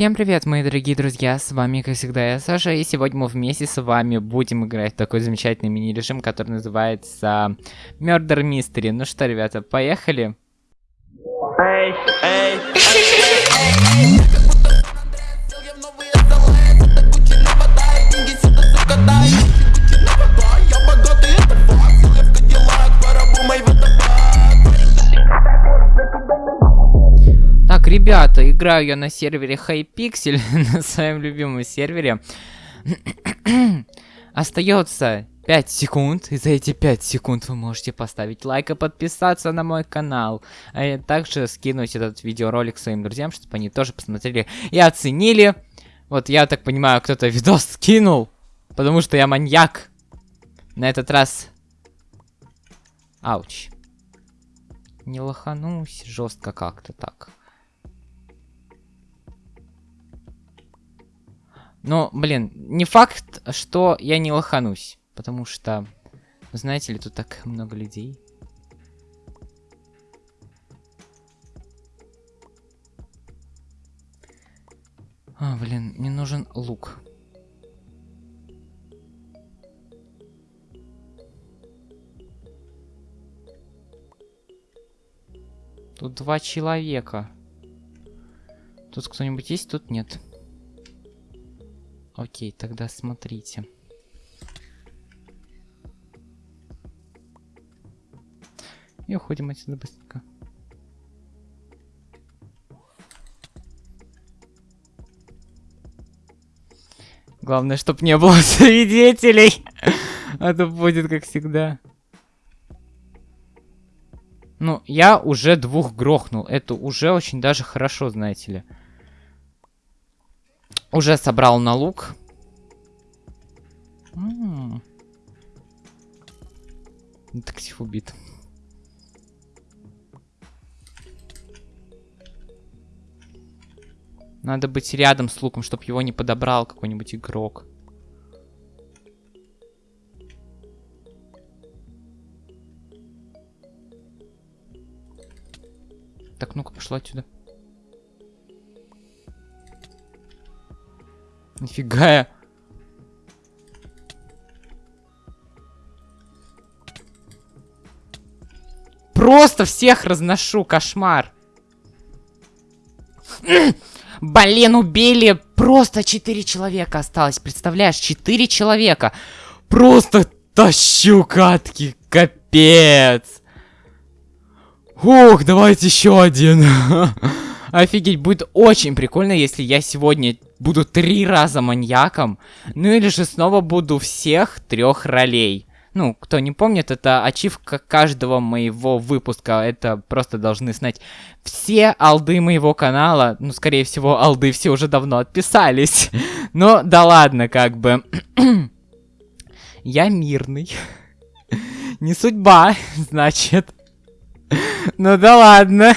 Всем привет, мои дорогие друзья, с вами, как всегда, я Саша, и сегодня мы вместе с вами будем играть в такой замечательный мини-режим, который называется Murder Mystery. Ну что, ребята, поехали? Эй, эй, эй, ребята, играю я на сервере Hypixel, на своем любимом сервере. Остается 5 секунд, и за эти 5 секунд вы можете поставить лайк и подписаться на мой канал. А также скинуть этот видеоролик своим друзьям, чтобы они тоже посмотрели и оценили. Вот я так понимаю, кто-то видос скинул, потому что я маньяк. На этот раз... Ауч. Не лоханусь жестко как-то так. Но, блин, не факт, что я не лоханусь. Потому что, знаете ли, тут так много людей. А, блин, мне нужен лук. Тут два человека. Тут кто-нибудь есть? Тут нет. Окей, тогда смотрите. И уходим отсюда быстренько. Главное, чтобы не было свидетелей. А то будет как всегда. Ну, я уже двух грохнул. Это уже очень даже хорошо, знаете ли. Уже собрал на лук. Детектив убит. Надо быть рядом с луком, чтобы его не подобрал какой-нибудь игрок. Так, ну-ка, пошла отсюда. Нифига я. Просто всех разношу, кошмар. Блин, убили. Просто 4 человека осталось. Представляешь, 4 человека. Просто тащу катки. Капец. Ух, давайте еще один. Офигеть, будет очень прикольно, если я сегодня буду три раза маньяком, ну или же снова буду всех трех ролей. Ну, кто не помнит, это ачивка каждого моего выпуска. Это просто должны знать все алды моего канала. Ну, скорее всего, алды все уже давно отписались. Но да ладно, как бы. Я мирный. Не судьба, значит. Ну да ладно.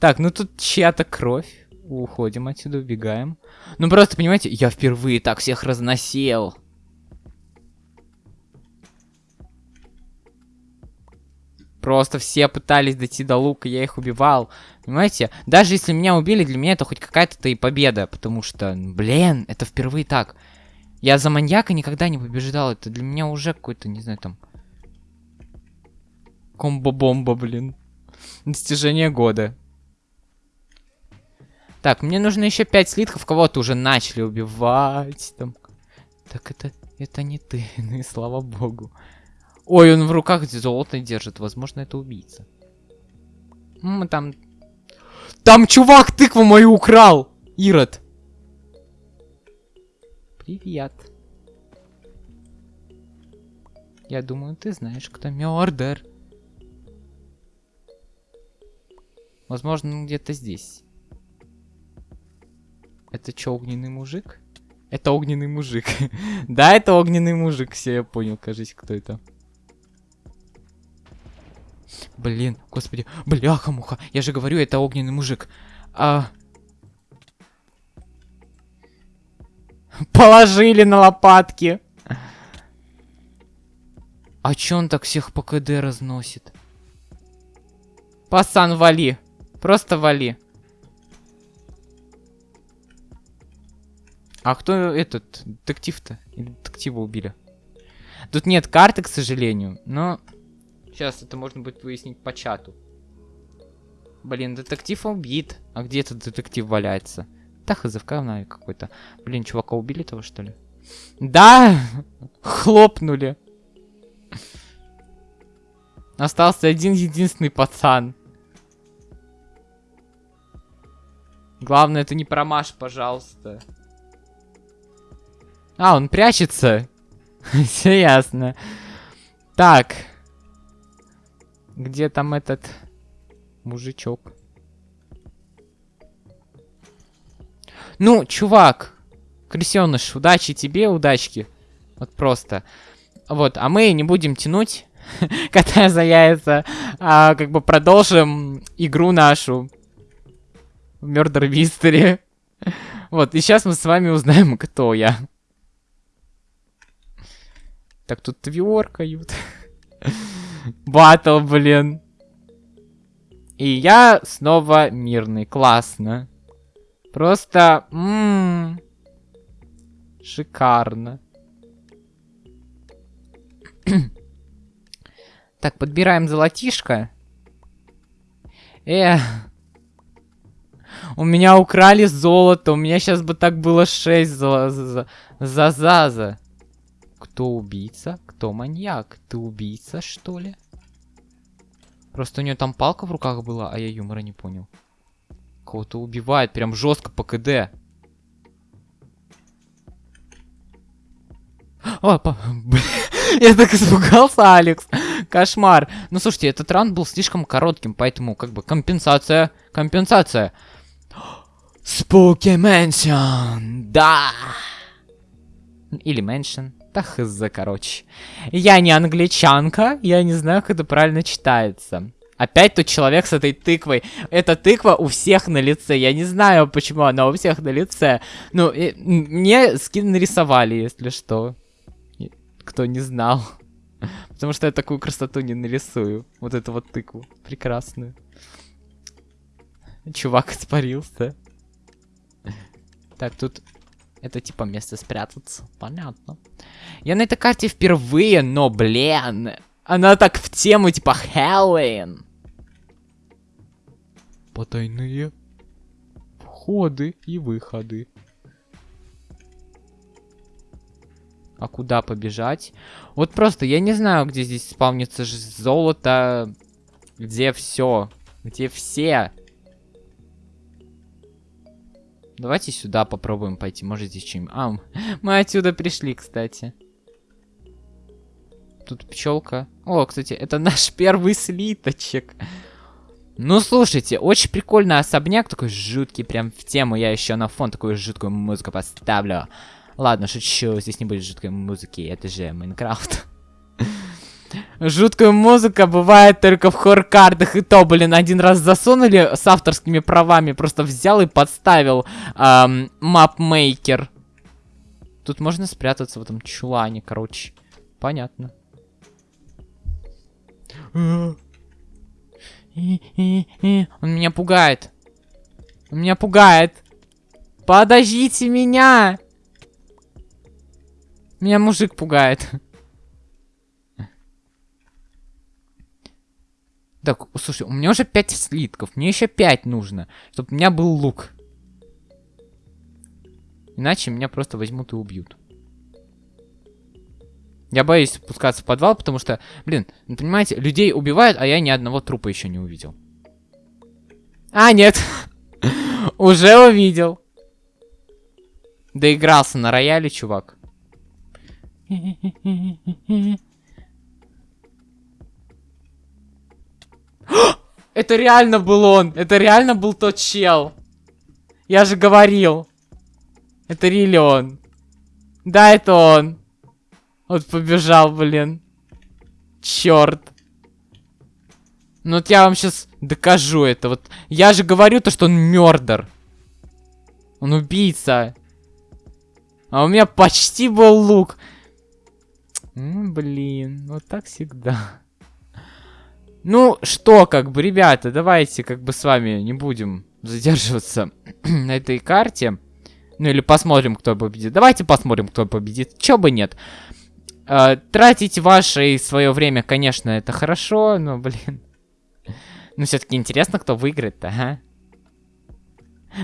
Так, ну тут чья-то кровь. Уходим отсюда, убегаем. Ну просто, понимаете, я впервые так всех разносил. Просто все пытались дойти до лука, я их убивал. Понимаете? Даже если меня убили, для меня это хоть какая-то и победа. Потому что, блин, это впервые так. Я за маньяка никогда не побеждал. Это для меня уже какой-то, не знаю, там... Комбо-бомба, блин. Достижение года. Так, мне нужно еще 5 слитков. Кого-то уже начали убивать. Там. Так, это, это не ты. Ну и слава богу. Ой, он в руках золото держит. Возможно, это убийца. Мы там... Там чувак тыкву мою украл! Ирод. Привет. Я думаю, ты знаешь, кто Мёрдер. Возможно, где-то здесь. Это что, огненный мужик? Это огненный мужик. да, это огненный мужик. Все, я понял, кажись, кто это. Блин, господи. Бляха-муха. Я же говорю, это огненный мужик. А... Положили на лопатки. А чё он так всех по КД разносит? Пасан, вали. Просто вали. А кто этот детектив-то? Или детектива убили? Тут нет карты, к сожалению, но... Сейчас это можно будет выяснить по чату. Блин, детектив убит. А где этот детектив валяется? Да, хз, какой-то. Блин, чувака убили того, что ли? Да! Хлопнули. Остался один единственный пацан. Главное, это не промажь, пожалуйста. А, он прячется. Все ясно. Так. Где там этот мужичок? Ну, чувак. Крысеныш, удачи тебе, удачки. Вот просто. Вот, а мы не будем тянуть, кота за яйца, а как бы продолжим игру нашу. Murder Mystery. Вот, и сейчас мы с вами узнаем, кто я. Так, тут тверкают. Батл, блин. И я снова мирный. Классно. Просто... М -м, шикарно. так, подбираем золотишко. Э, у меня украли золото. У меня сейчас бы так было 6 за, за, за, за, за. Кто убийца? Кто маньяк? Ты убийца, что ли? Просто у нее там палка в руках была, а я юмора не понял. Кого-то убивает, прям жестко по КД. О, по... я так испугался, Алекс. Кошмар. Ну, слушайте, этот раунд был слишком коротким, поэтому, как бы, компенсация. Компенсация. Spooky Mansion. Да. Или Mansion. Да хз, короче. Я не англичанка, я не знаю, как это правильно читается. Опять тот человек с этой тыквой. Эта тыква у всех на лице. Я не знаю, почему она у всех на лице. Ну, и, мне скин нарисовали, если что. Кто не знал. Потому что я такую красоту не нарисую. Вот эту вот тыкву. Прекрасную. Чувак испарился. Так, тут это типа место спрятаться. Понятно. Я на этой карте впервые, но, блин, она так в тему, типа, Хэллоуин. Потайные входы и выходы. А куда побежать? Вот просто, я не знаю, где здесь спавнится золото. Где все? Где все? Давайте сюда попробуем пойти. Может здесь чем А, мы отсюда пришли, кстати. Тут пчелка. О, кстати, это наш первый слиточек. Ну, слушайте, очень прикольный особняк, такой жуткий, прям в тему. Я еще на фон такую жуткую музыку поставлю. Ладно, шучу, здесь не будет жуткой музыки, это же Майнкрафт. Жуткая музыка бывает только в хоррор-картах. И то, блин, один раз засунули с авторскими правами. Просто взял и подставил эм, мапмейкер. Тут можно спрятаться в этом чулане, короче. Понятно. Он меня пугает. Он меня пугает. Подождите меня! Меня мужик пугает. Так, слушай, у меня уже 5 слитков. Мне еще 5 нужно, чтобы у меня был лук. Иначе меня просто возьмут и убьют. Я боюсь спускаться в подвал, потому что, блин, ну, понимаете, людей убивают, а я ни одного трупа еще не увидел. А, нет. Уже увидел. Доигрался на рояле, чувак. Это реально был он. Это реально был тот чел. Я же говорил. Это рили он. Да, это он. Вот побежал, блин. Черт. Ну вот я вам сейчас докажу это. Вот я же говорю то, что он мердер. Он убийца. А у меня почти был лук. М блин, вот так всегда. Ну, что, как бы, ребята, давайте как бы с вами не будем задерживаться на этой карте. Ну или посмотрим, кто победит. Давайте посмотрим, кто победит. Чё бы нет. Э, тратить ваше и свое время, конечно, это хорошо, но, блин. Ну, все-таки интересно, кто выиграет-то, ага.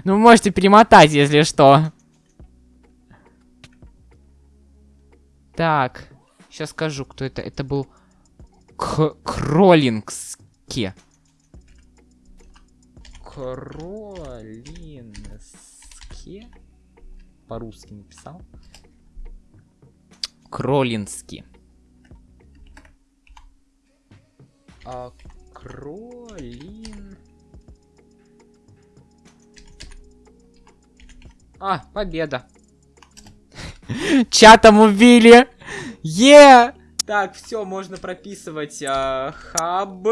Ну, вы можете перемотать, если что. Так. Сейчас скажу, кто это. Это был К Кроллингски. Кролински. По-русски написал. Кролински. А, кролин... А, победа. Чатом убили. Е! Так, все, можно прописывать э, хаб.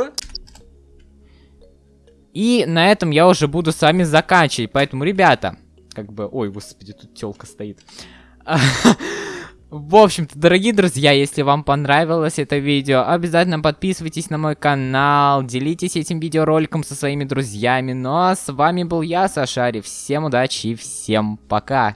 И на этом я уже буду с вами заканчивать. Поэтому, ребята, как бы... Ой, господи, тут телка стоит. В общем-то, дорогие друзья, если вам понравилось это видео, обязательно подписывайтесь на мой канал, делитесь этим видеороликом со своими друзьями. Ну а с вами был я, Сашари. Всем удачи и всем пока.